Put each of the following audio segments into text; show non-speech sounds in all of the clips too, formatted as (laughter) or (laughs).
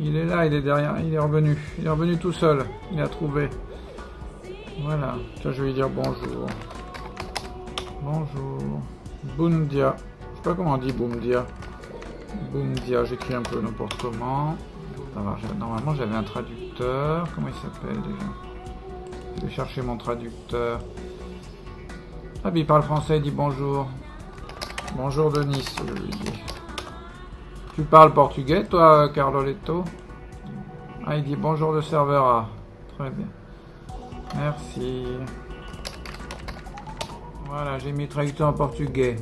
Il est là, il est derrière, il est revenu. Il est revenu tout seul. Il a trouvé. Voilà. Tiens, je vais lui dire bonjour. Bonjour. Bundia. Je sais pas comment on dit Bundia. Bundia, j'écris un peu n'importe comment. Normalement, j'avais un traducteur. Comment il s'appelle déjà? Je vais chercher mon traducteur. Ah, il parle français, il dit bonjour. Bonjour Denis, je lui dis. Tu parles portugais, toi, Carloletto? Ah, il dit bonjour le serveur A. Très bien. Merci. Voilà, j'ai mis traducteur en portugais.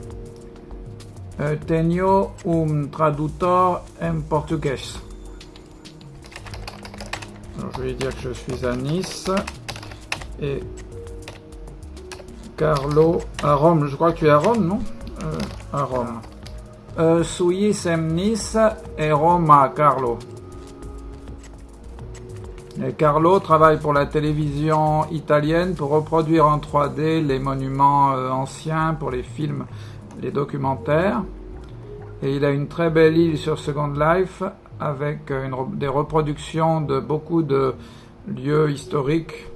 Euh, tenho un traductor en portugais. je vais dire que je suis à Nice. Et Carlo à Rome. Je crois que tu es à Rome, non? Euh, À Rome. Euh, suis Nice et Roma, Carlo. Carlo travaille pour la télévision italienne pour reproduire en 3D les monuments euh, anciens pour les films, les documentaires. Et il a une très belle île sur Second Life avec euh, des reproductions de beaucoup de lieux historiques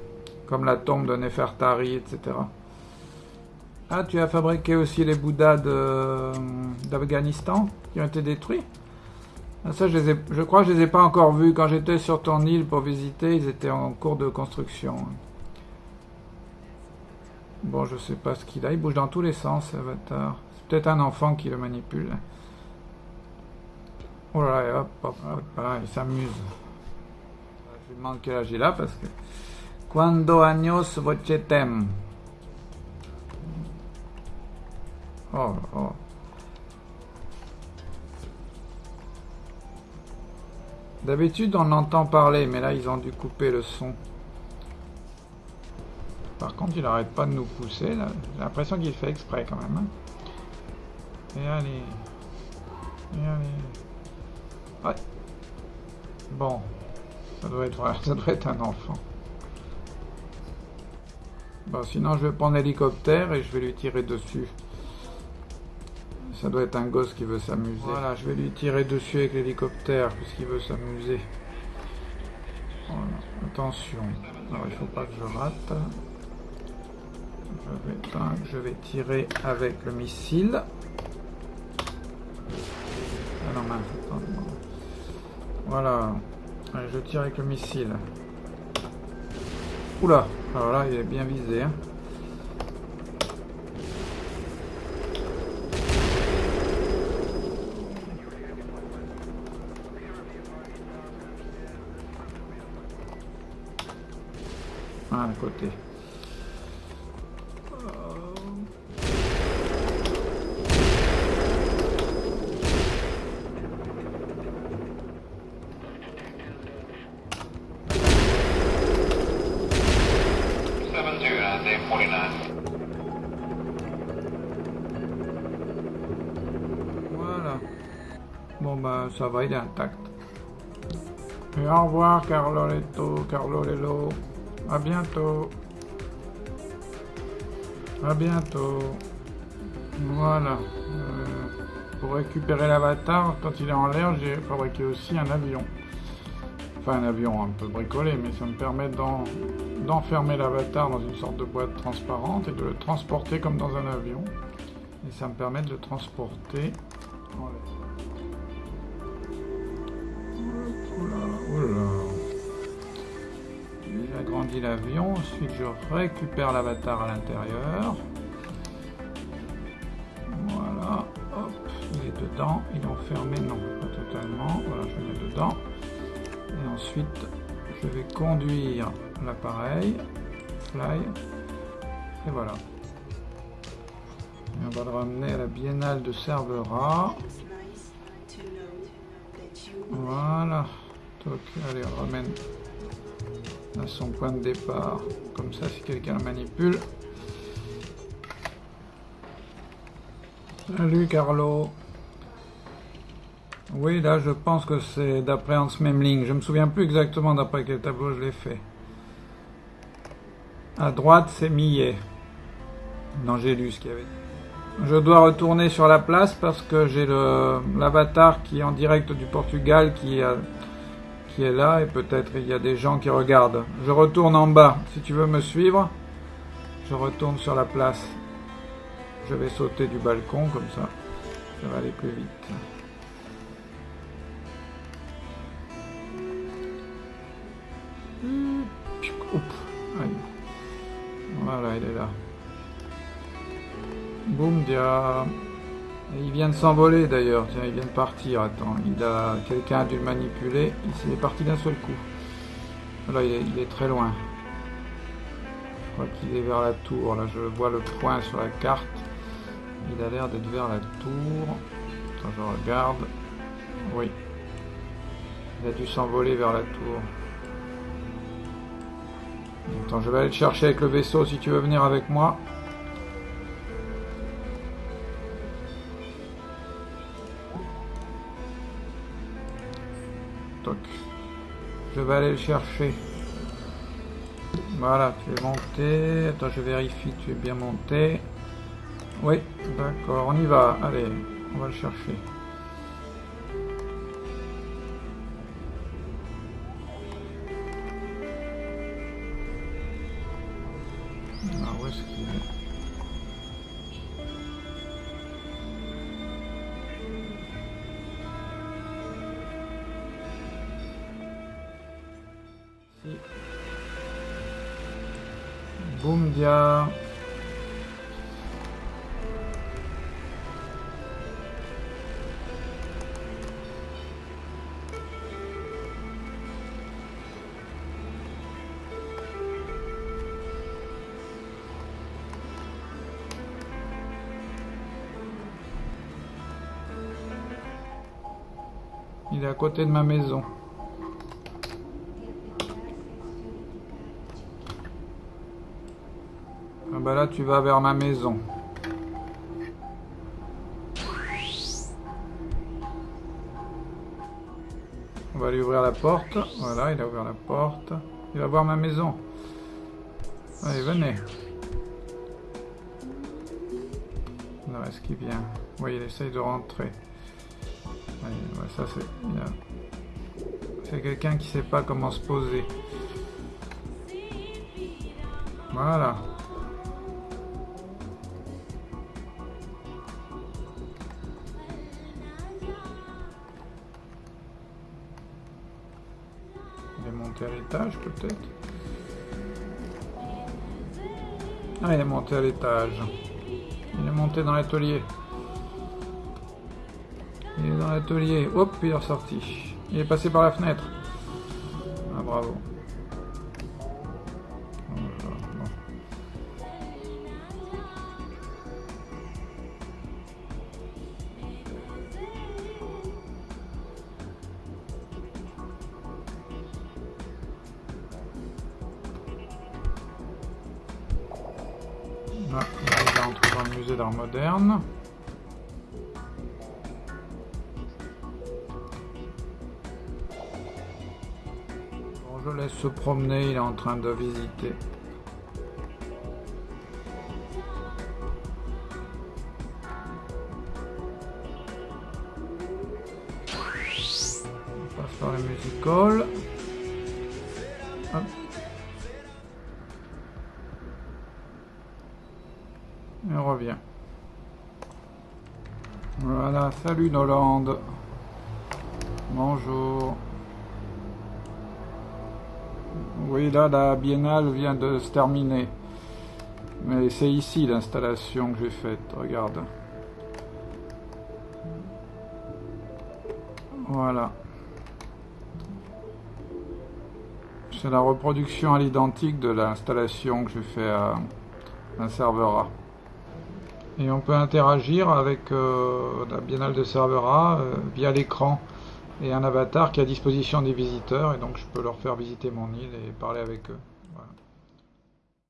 comme la tombe de Nefertari, etc. Ah, tu as fabriqué aussi les Bouddhas d'Afghanistan qui ont été détruits ah, Ça, je, je crois que je ne les ai pas encore vus. Quand j'étais sur ton île pour visiter, ils étaient en cours de construction. Bon, je sais pas ce qu'il a. Il bouge dans tous les sens, Avatar. C'est peut-être un enfant qui le manipule. Oh là là, hop, hop, hop, il s'amuse. Je lui demande quel âge il a parce que... Quando años vocetem Oh, oh. D'habitude, on entend parler, mais là, ils ont dû couper le son. Par contre, il n'arrête pas de nous pousser. J'ai l'impression qu'il fait exprès quand même. Hein. Et allez. Et allez. Ouais. Bon. Ça doit être, (laughs) ça doit être un enfant. Bon, sinon, je vais prendre l'hélicoptère et je vais lui tirer dessus. Ça doit être un gosse qui veut s'amuser. Voilà, je vais lui tirer dessus avec l'hélicoptère puisqu'il veut s'amuser. Voilà, attention. Alors, il faut pas que je rate. Je vais, tirer avec le missile. Ah non, mince, Voilà. Allez, je tire avec le missile. Oula, alors là, il est bien visé. Hein. À côté. Voilà. Bon bah ça va, il est intact. Et au revoir Carlo Carlo Lelo. À bientôt. À bientôt. Voilà. Euh, pour récupérer l'avatar, quand il est en l'air, j'ai fabriqué aussi un avion. Enfin, un avion un peu bricolé, mais ça me permet d'enfermer l'avatar dans une sorte de boîte transparente et de le transporter comme dans un avion. Et ça me permet de le transporter. J'agrandis l'avion, ensuite je récupère l'avatar à l'intérieur. Voilà, hop, il est dedans, il est enfermé, non, pas totalement, voilà, je le mets dedans. Et ensuite, je vais conduire l'appareil, fly, et voilà. on va le ramener à la biennale de Cervera. Voilà. allez, on ramène à son point de départ. Comme ça, si quelqu'un le manipule. Salut Carlo. Oui, là, je pense que c'est d'après Hans Memling. Je me souviens plus exactement d'après quel tableau je l'ai fait. À droite, c'est Millet. Non, j'ai lu ce qu'il y avait. Je dois retourner sur la place parce que j'ai l'avatar qui est en direct du Portugal qui a est là et peut-être il y a des gens qui regardent. Je retourne en bas. Si tu veux me suivre, je retourne sur la place. Je vais sauter du balcon comme ça. Ça va aller plus vite. Voilà, il est là. Boum, dia. Il vient de s'envoler d'ailleurs, tiens, il vient de partir, attends, il a quelqu'un a dû le manipuler, il est parti d'un seul coup. Là, il est, il est, très loin. Je crois qu'il est vers la tour, là je vois le point sur la carte. Il a l'air d'être vers la tour. Attends, je regarde. Oui. Il a dû s'envoler vers la tour. Attends, je vais aller le chercher avec le vaisseau si tu veux venir avec moi. Je vais aller le chercher. Voilà, tu es monté. Attends, je vérifie, tu es bien monté. Oui, d'accord, on y va. Allez, on va le chercher. Boum dia. Il est à côté de ma maison. Bah là tu vas vers ma maison. On va lui ouvrir la porte. Voilà, il a ouvert la porte. Il va voir ma maison. Allez, venez. Non, est-ce qu'il vient? Oui, il essaye de rentrer. Ça c'est... C'est quelqu'un qui sait pas comment se poser. Voilà. Peut-être? Ah, il est monté à l'étage. Il est monté dans l'atelier. Il est dans l'atelier. Hop, il est ressorti. Il est passé par la fenêtre. Ah, bravo. Ah, on va dans le musée d'art moderne. Bon, je laisse se promener, il est en train de visiter. On passe par les musical. Hop. Voilà, salut Noland. Bonjour. Oui, là, la biennale vient de se terminer. Mais c'est ici l'installation que j'ai faite, regarde. Voilà. C'est la reproduction à l'identique de l'installation que j'ai fait à un serveur A. Et on peut interagir avec euh, la Biennale de Servera euh, via l'écran et un avatar qui est à disposition des visiteurs. Et donc je peux leur faire visiter mon île et parler avec eux.